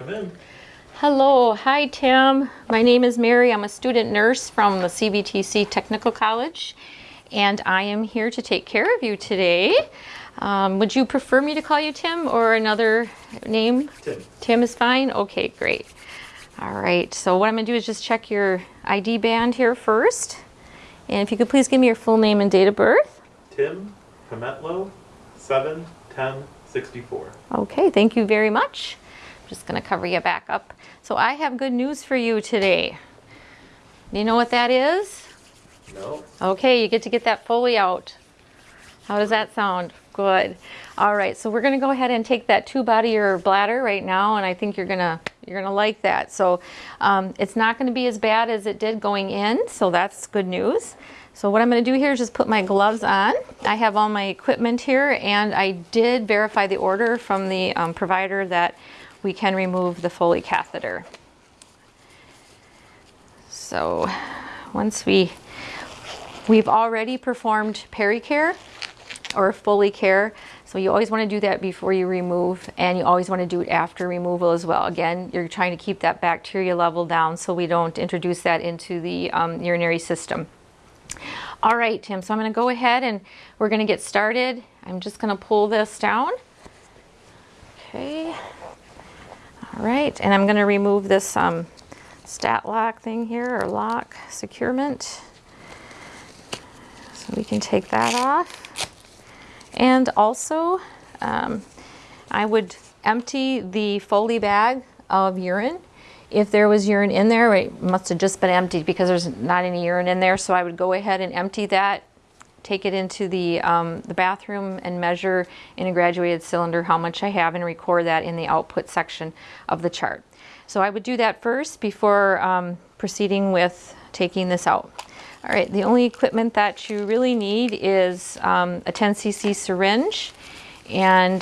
Come in. Hello, hi Tim. My name is Mary. I'm a student nurse from the CVTC Technical College and I am here to take care of you today. Um, would you prefer me to call you Tim or another name? Tim. Tim is fine? Okay, great. All right, so what I'm gonna do is just check your ID band here first. And if you could please give me your full name and date of birth. Tim Hametlo, 7 10 64. Okay, thank you very much. Just gonna cover you back up. So I have good news for you today. You know what that is? No. Okay, you get to get that fully out. How does that sound? Good. All right, so we're gonna go ahead and take that tube out of your bladder right now, and I think you're gonna you're gonna like that. So um, it's not gonna be as bad as it did going in, so that's good news. So what I'm gonna do here is just put my gloves on. I have all my equipment here, and I did verify the order from the um, provider that we can remove the Foley catheter. So once we We've already performed pericare or Foley care. So you always want to do that before you remove and you always want to do it after removal as well. Again, you're trying to keep that bacteria level down so we don't introduce that into the um, urinary system. All right, Tim, so I'm going to go ahead and we're going to get started. I'm just going to pull this down. Okay. All right, and I'm going to remove this um, stat lock thing here or lock securement So we can take that off. And also, um, I would empty the Foley bag of urine. If there was urine in there, it must have just been emptied because there's not any urine in there. So I would go ahead and empty that, take it into the, um, the bathroom and measure in a graduated cylinder how much I have and record that in the output section of the chart. So I would do that first before um, proceeding with taking this out. All right, the only equipment that you really need is um, a 10 cc syringe. And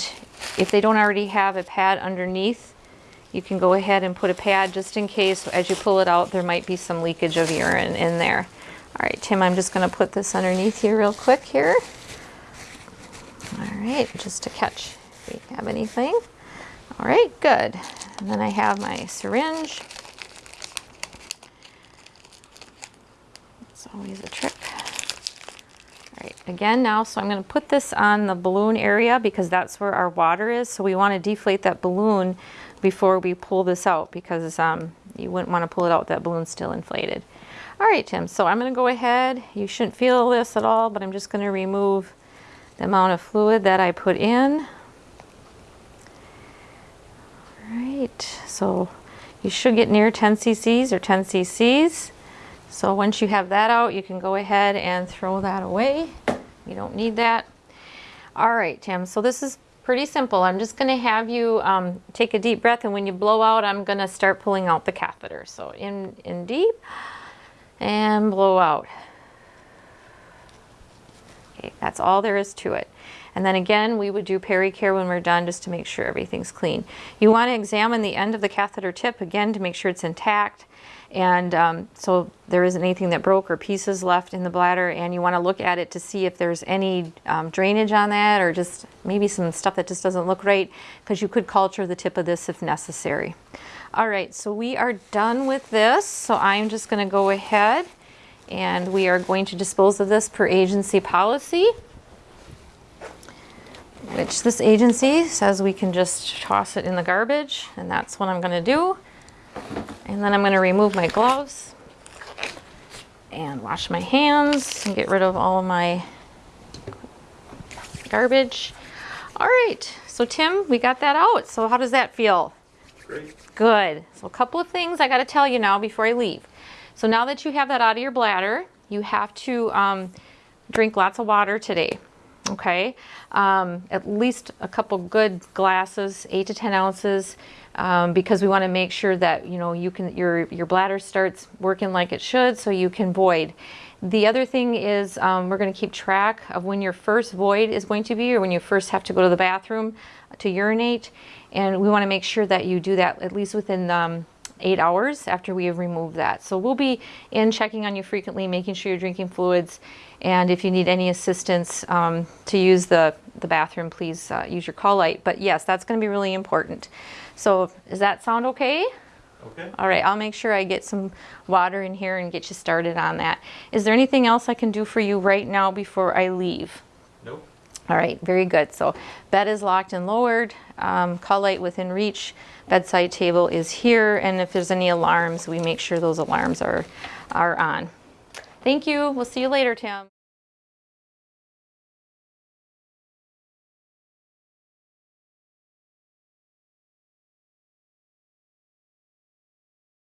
if they don't already have a pad underneath, you can go ahead and put a pad just in case as you pull it out, there might be some leakage of urine in there. All right, Tim, I'm just gonna put this underneath here real quick here. All right, just to catch if we have anything. All right, good. And then I have my syringe. It's always a trick. All right, again now, so I'm gonna put this on the balloon area because that's where our water is. So we wanna deflate that balloon before we pull this out because um, you wouldn't wanna pull it out with that balloon still inflated. All right, Tim, so I'm gonna go ahead. You shouldn't feel this at all, but I'm just gonna remove the amount of fluid that I put in. All right, so you should get near 10 cc's or 10 cc's. So once you have that out, you can go ahead and throw that away. You don't need that. All right, Tim, so this is pretty simple. I'm just gonna have you um, take a deep breath and when you blow out, I'm gonna start pulling out the catheter. So in, in deep and blow out. Okay, that's all there is to it. And then again, we would do pericare when we're done just to make sure everything's clean. You want to examine the end of the catheter tip again to make sure it's intact. And um, so there isn't anything that broke or pieces left in the bladder and you want to look at it to see if there's any um, drainage on that or just maybe some stuff that just doesn't look right because you could culture the tip of this if necessary. All right, so we are done with this. So I'm just going to go ahead and we are going to dispose of this per agency policy which this agency says we can just toss it in the garbage and that's what I'm going to do. And then I'm going to remove my gloves and wash my hands and get rid of all of my garbage. All right, so Tim, we got that out. So how does that feel? Great. Good. So a couple of things I got to tell you now before I leave. So now that you have that out of your bladder, you have to um, drink lots of water today okay? Um, at least a couple good glasses, eight to 10 ounces, um, because we wanna make sure that, you know, you can, your, your bladder starts working like it should so you can void. The other thing is um, we're gonna keep track of when your first void is going to be or when you first have to go to the bathroom to urinate. And we wanna make sure that you do that at least within um, eight hours after we have removed that. So we'll be in checking on you frequently, making sure you're drinking fluids, and if you need any assistance um, to use the the bathroom, please uh, use your call light. But yes, that's going to be really important. So does that sound okay? Okay. All right, I'll make sure I get some water in here and get you started on that. Is there anything else I can do for you right now before I leave? Nope. All right, very good. So bed is locked and lowered, um, call light within reach, bedside table is here, and if there's any alarms, we make sure those alarms are, are on. Thank you. We'll see you later, Tim.